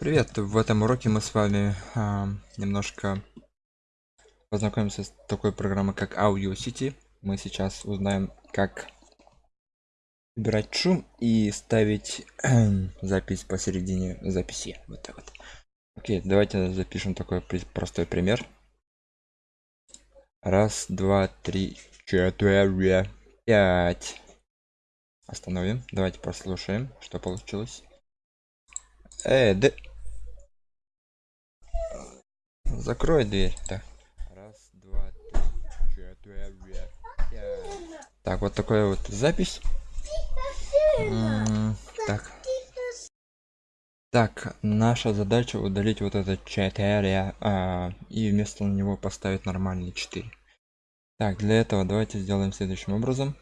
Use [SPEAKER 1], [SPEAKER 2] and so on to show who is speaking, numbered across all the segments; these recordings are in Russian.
[SPEAKER 1] Привет! В этом уроке мы с вами а, немножко познакомимся с такой программой, как Audio City. Мы сейчас узнаем, как убирать шум и ставить запись посередине записи. Вот так вот. Окей, давайте запишем такой простой пример. Раз, два, три, четыре, пять. Остановим. Давайте послушаем, что получилось. Э, да... Закрой дверь. Так. Раз, два, три, четыре, пять. Так, вот такая вот запись. так. Так, наша задача удалить вот это 4 а, и вместо него поставить нормальный 4. Так, для этого давайте сделаем следующим образом.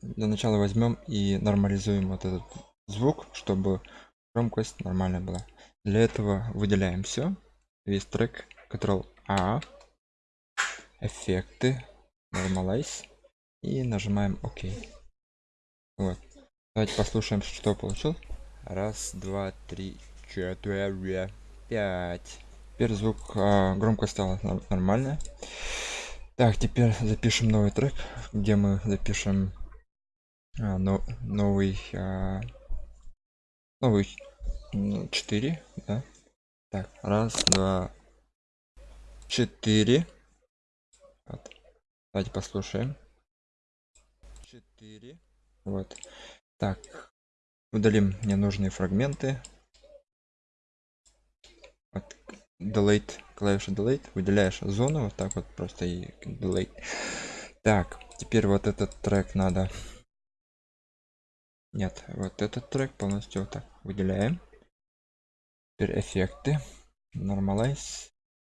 [SPEAKER 1] Для начала возьмем и нормализуем вот этот звук, чтобы громкость нормальная была. Для этого выделяем все, весь трек, Ctrl A, эффекты, Normalize и нажимаем ОК. Вот. Давайте послушаем, что получил. Раз, два, три, четыре, пять. Теперь звук а, громкость стала нормальная. Так, теперь запишем новый трек, где мы запишем а, но, новый а, новый 4, да? Так, раз, два, четыре. Вот. Давайте послушаем. Четыре. Вот. Так, удалим ненужные фрагменты. Вот. Delete, клавиша Delete, выделяешь зону, вот так вот просто и Delete. Так, теперь вот этот трек надо нет, вот этот трек полностью вот так выделяем. Теперь эффекты. Normalize.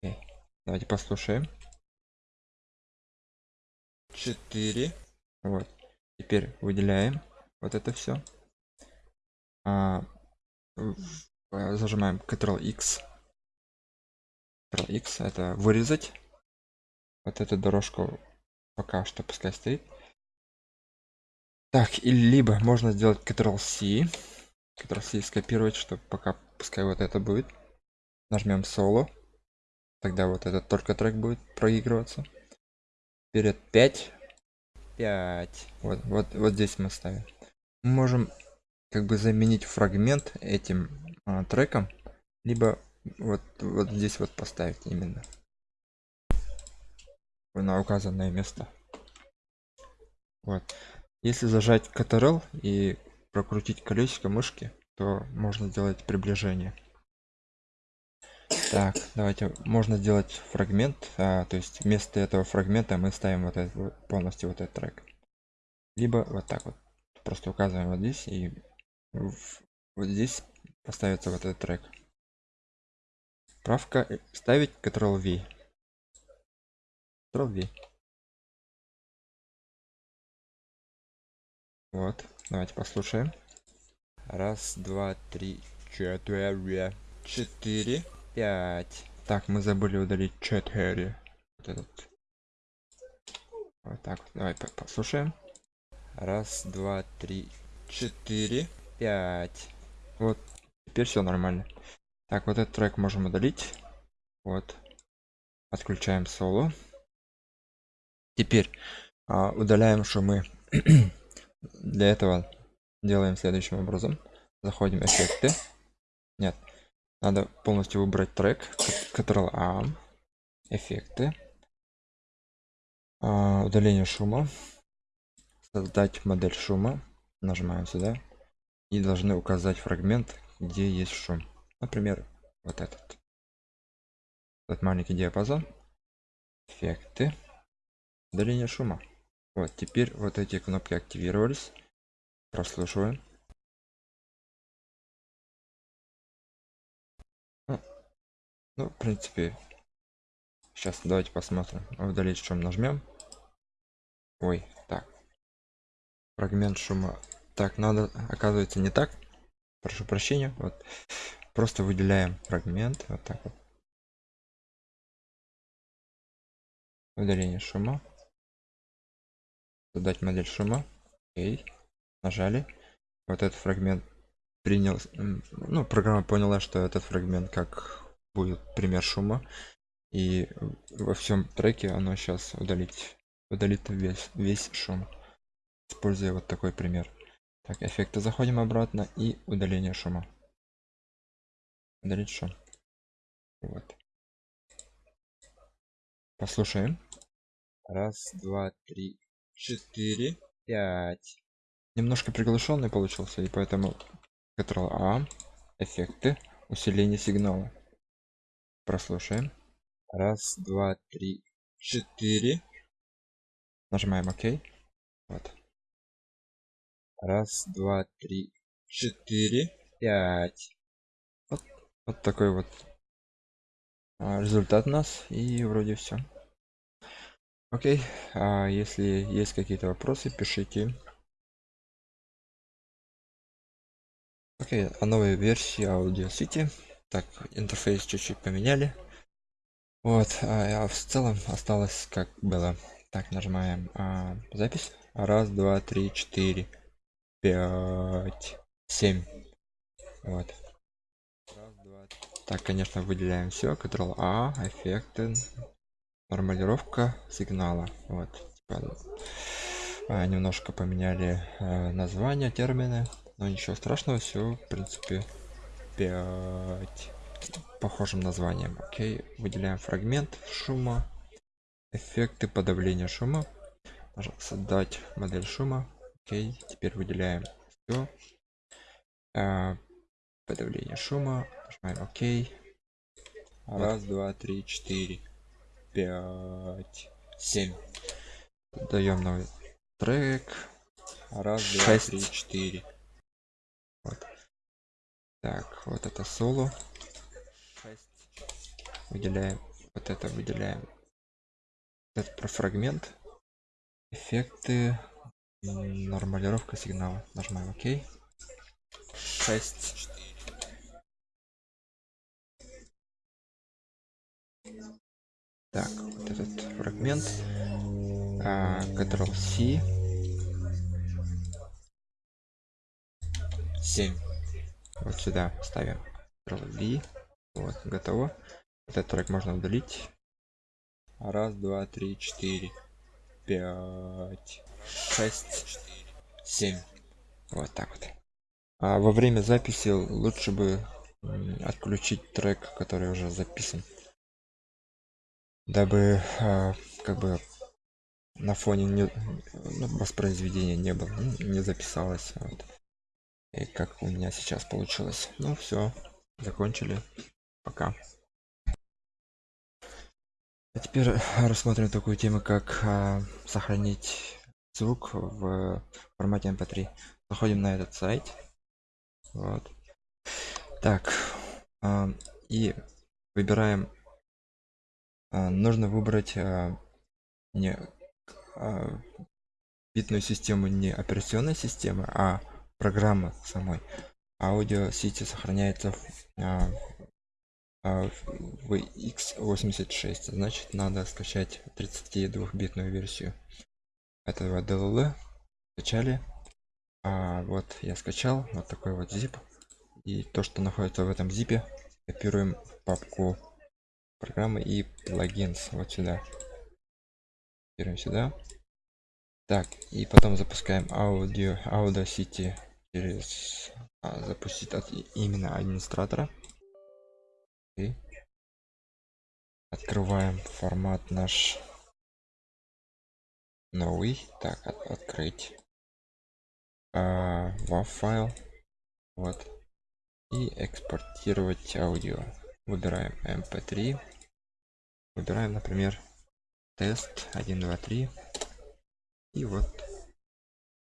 [SPEAKER 1] Okay. Давайте послушаем. 4. Вот. Теперь выделяем вот это все. А, зажимаем Ctrl X. Ctrl X это вырезать. Вот эту дорожку пока что пускай стоит. Так, и либо можно сделать Ctrl-C. Ctrl-C скопировать, чтобы пока пускай вот это будет. Нажмем соло. Тогда вот этот только трек будет проигрываться. Вперед 5. 5. Вот, вот, вот здесь мы ставим. Мы можем как бы заменить фрагмент этим а, треком. Либо вот, вот здесь вот поставить именно. На указанное место. Вот. Если зажать Ctrl и прокрутить колесико мышки, то можно сделать приближение. Так, давайте, можно сделать фрагмент, а, то есть вместо этого фрагмента мы ставим вот этот, полностью вот этот трек. Либо вот так вот, просто указываем вот здесь и вот здесь поставится вот этот трек. Правка э, ставить Ctrl-V. Ctrl-V. Вот, давайте послушаем. Раз, два, три, четыре, четыре, пять. Так, мы забыли удалить четыре. Вот этот. Вот так вот. Давай послушаем. Раз, два, три, четыре, пять. Вот, теперь все нормально. Так, вот этот трек можем удалить. Вот. Отключаем соло. Теперь а, удаляем шумы Для этого делаем следующим образом. Заходим эффекты. Нет. Надо полностью выбрать трек. Ctrl A. Эффекты. А, удаление шума. Создать модель шума. Нажимаем сюда. И должны указать фрагмент, где есть шум. Например, вот этот. Этот маленький диапазон. Эффекты. Удаление шума. Вот, теперь вот эти кнопки активировались. Прослушиваем. Ну, ну, в принципе, сейчас давайте посмотрим. Удалить шум нажмем. Ой, так. Фрагмент шума. Так, надо, оказывается, не так. Прошу прощения. Вот. Просто выделяем фрагмент. Вот так вот. Удаление шума создать модель шума. Окей. Нажали. Вот этот фрагмент принял ну программа поняла что этот фрагмент как будет пример шума. И во всем треке оно сейчас удалить удалит весь весь шум используя вот такой пример. Так эффекты заходим обратно и удаление шума. Удалить шум. Вот. Послушаем. Раз два три четыре пять. Немножко приглушенный получился и поэтому Ctrl A эффекты усиление сигнала. Прослушаем. Раз два три четыре. Нажимаем ок. Вот. Раз два три четыре пять. Вот, вот такой вот а, результат у нас и вроде все окей а если есть какие-то вопросы пишите. Окей о новой версии аудио сити так интерфейс чуть-чуть поменяли. Вот а, а в целом осталось как было. Так нажимаем а, запись. Раз два три четыре пять семь. Вот. Раз, два, так конечно выделяем все ctrl a эффекты нормалировка сигнала вот типа, а, немножко поменяли а, название термины но ничего страшного все в принципе 5 похожим названием. Окей выделяем фрагмент шума эффекты подавления шума. Создать модель шума. Окей теперь выделяем все а, подавление шума нажимаем ок раз два три четыре пять семь. Даем новый трек. Раз два три четыре. Вот. так вот это соло. 6. выделяем вот это выделяем. Этот про фрагмент. Эффекты. Нормалировка сигнала. Нажимаем ок. 6 так вот этот фрагмент а, ctrl c. 7 вот сюда ставим ctrl v. Вот готово. Этот трек можно удалить. Раз два три четыре пять шесть семь. Вот так вот. А во время записи лучше бы отключить трек который уже записан дабы а, как бы на фоне не, ну, воспроизведения не было не записалось вот. и как у меня сейчас получилось. Ну все закончили. Пока. А теперь рассмотрим такую тему как а, сохранить звук в формате mp3 эм заходим на этот сайт. Вот. Так а, и выбираем а, нужно выбрать а, не битную систему не операционной системы а программа самой. Аудио сети сохраняется в, в x86 значит надо скачать 32 битную версию этого dll скачали. А, вот я скачал вот такой вот zip и то что находится в этом зипе копируем в папку программы и плагинс. Вот сюда. Берем сюда. Так и потом запускаем аудио audacity через а, запустить от именно администратора. И открываем формат наш новый. Так от, открыть а, WAV файл. Вот. И экспортировать аудио выбираем mp3 эм выбираем например тест 1 2 3 и вот.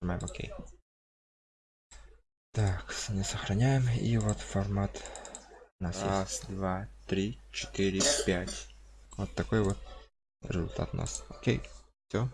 [SPEAKER 1] Нажимаем ок. Так не сохраняем. И вот формат у нас раз есть. два три четыре пять. Вот такой вот результат у нас. Окей все